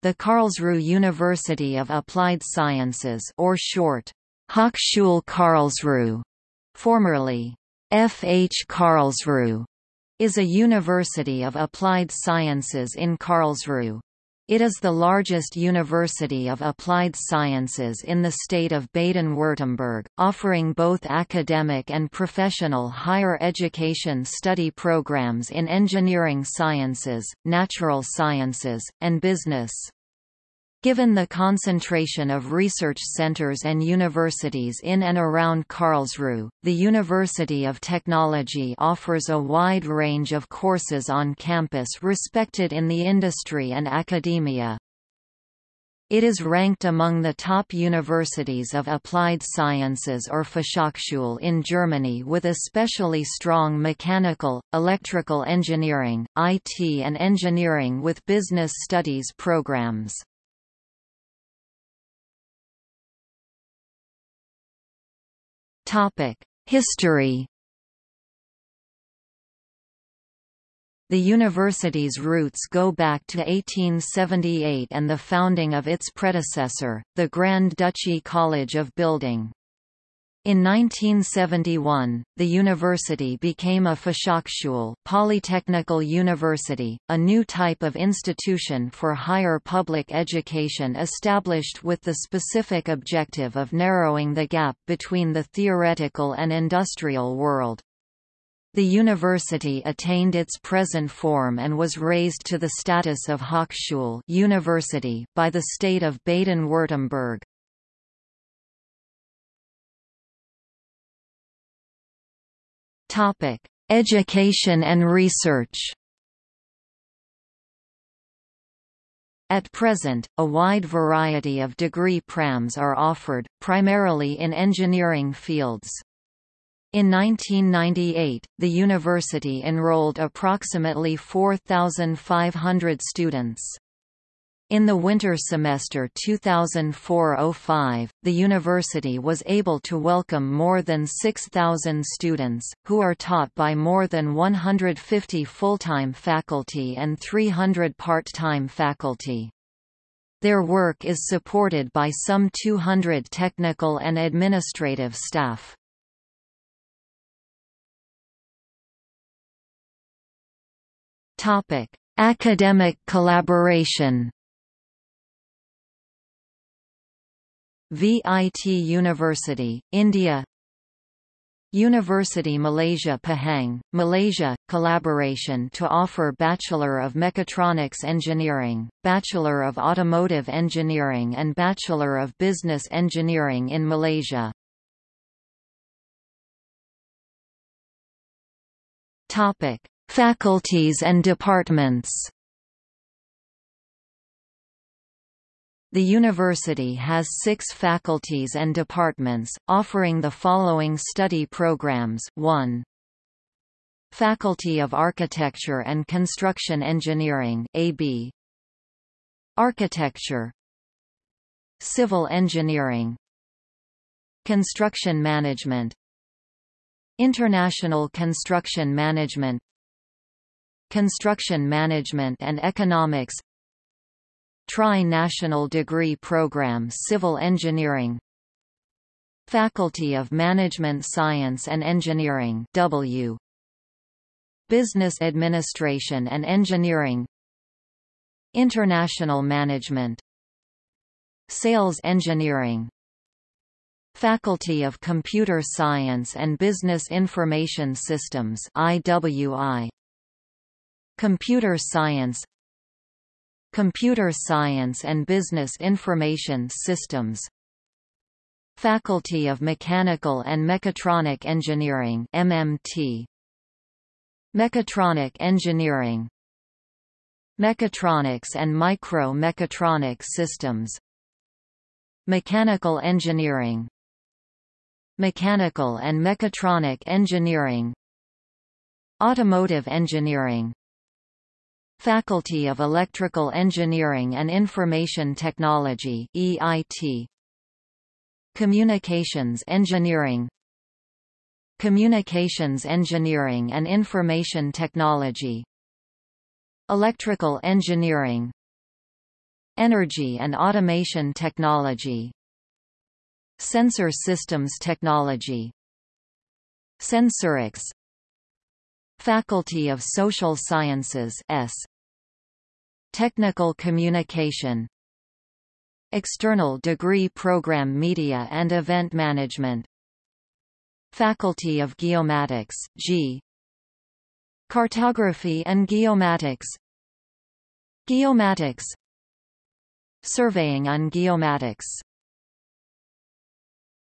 The Karlsruhe University of Applied Sciences or short, Hochschule Karlsruhe, formerly F. H. Karlsruhe, is a university of applied sciences in Karlsruhe. It is the largest university of applied sciences in the state of Baden-Württemberg, offering both academic and professional higher education study programs in engineering sciences, natural sciences, and business. Given the concentration of research centers and universities in and around Karlsruhe, the University of Technology offers a wide range of courses on campus respected in the industry and academia. It is ranked among the top universities of applied sciences or Fachhochschule in Germany with especially strong mechanical, electrical engineering, IT and engineering with business studies programs. History The university's roots go back to 1878 and the founding of its predecessor, the Grand Duchy College of Building. In 1971, the university became a Fachhochschule Polytechnical University, a new type of institution for higher public education established with the specific objective of narrowing the gap between the theoretical and industrial world. The university attained its present form and was raised to the status of Hochschule university by the state of Baden-Württemberg. Topic: Education and research. At present, a wide variety of degree prams are offered, primarily in engineering fields. In 1998, the university enrolled approximately 4,500 students. In the winter semester 2004–05, the university was able to welcome more than 6,000 students, who are taught by more than 150 full-time faculty and 300 part-time faculty. Their work is supported by some 200 technical and administrative staff. Academic collaboration VIT University, India University Malaysia Pahang, Malaysia, collaboration to offer Bachelor of Mechatronics Engineering, Bachelor of Automotive Engineering and Bachelor of Business Engineering in Malaysia. Faculties and departments The university has six faculties and departments, offering the following study programs. 1. Faculty of Architecture and Construction Engineering AB Architecture. Civil Engineering. Construction Management. International Construction Management. Construction Management and Economics Tri-National Degree Program Civil Engineering. Faculty of Management Science and Engineering W. Business Administration and Engineering. International Management. Sales Engineering. Faculty of Computer Science and Business Information Systems IWI Computer Science Computer Science and Business Information Systems. Faculty of Mechanical and Mechatronic Engineering MMT Mechatronic Engineering. Mechatronics and Micro-Mechatronic Systems. Mechanical Engineering. Mechanical and Mechatronic Engineering. Automotive Engineering Faculty of Electrical Engineering and Information Technology EIT Communications Engineering. Communications Engineering and Information Technology. Electrical Engineering. Energy and Automation Technology. Sensor Systems Technology. Sensorics Faculty of Social Sciences S. Technical Communication. External Degree Program Media and Event Management. Faculty of Geomatics G. Cartography and Geomatics. Geomatics. Surveying and Geomatics